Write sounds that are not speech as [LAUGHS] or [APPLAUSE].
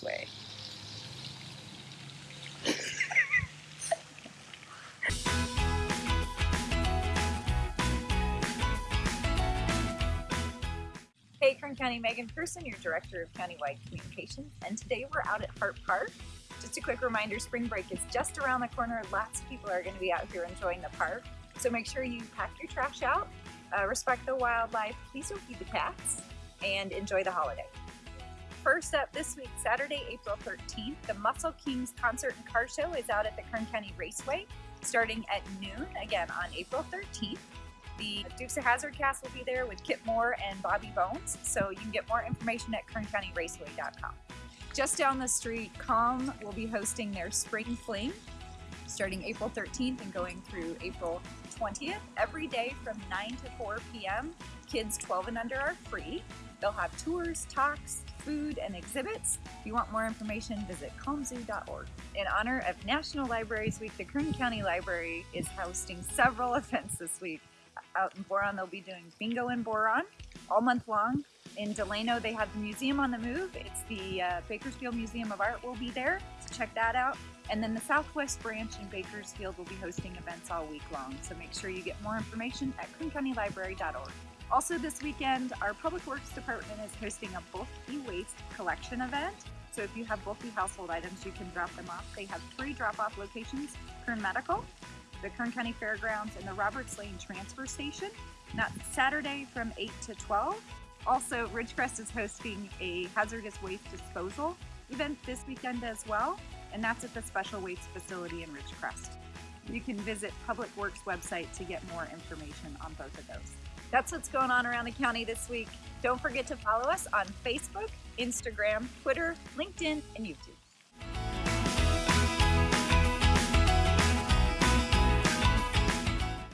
way. Hey, Kern County, Megan Person, your Director of Countywide Communications, and today we're out at Hart Park. Just a quick reminder, spring break is just around the corner. Lots of people are going to be out here enjoying the park. So make sure you pack your trash out, uh, respect the wildlife, please don't feed the cats, and enjoy the holiday. First up this week, Saturday, April 13th, the Muscle Kings Concert and Car Show is out at the Kern County Raceway starting at noon, again on April 13th. The Dukes of Hazzard cast will be there with Kip Moore and Bobby Bones, so you can get more information at kerncountyraceway.com. Just down the street, Calm will be hosting their Spring Fling starting April 13th and going through April 20th. Every day from 9 to 4 p.m., kids 12 and under are free. They'll have tours, talks, food, and exhibits. If you want more information, visit calmzoo.org. In honor of National Libraries Week, the Kern County Library is hosting several [LAUGHS] events this week. Out in Boron, they'll be doing bingo in Boron all month long. In Delano, they have the Museum on the Move. It's the uh, Bakersfield Museum of Art will be there, so check that out. And then the Southwest Branch in Bakersfield will be hosting events all week long, so make sure you get more information at kerncountylibrary.org. Also this weekend, our Public Works Department is hosting a bulky waste collection event. So if you have bulky household items, you can drop them off. They have three drop-off locations, Kern Medical, the Kern County Fairgrounds, and the Roberts Lane Transfer Station. That's Saturday from 8 to 12. Also, Ridgecrest is hosting a hazardous waste disposal event this weekend as well, and that's at the Special Waste Facility in Ridgecrest. You can visit Public Works website to get more information on both of those. That's what's going on around the county this week. Don't forget to follow us on Facebook, Instagram, Twitter, LinkedIn, and YouTube.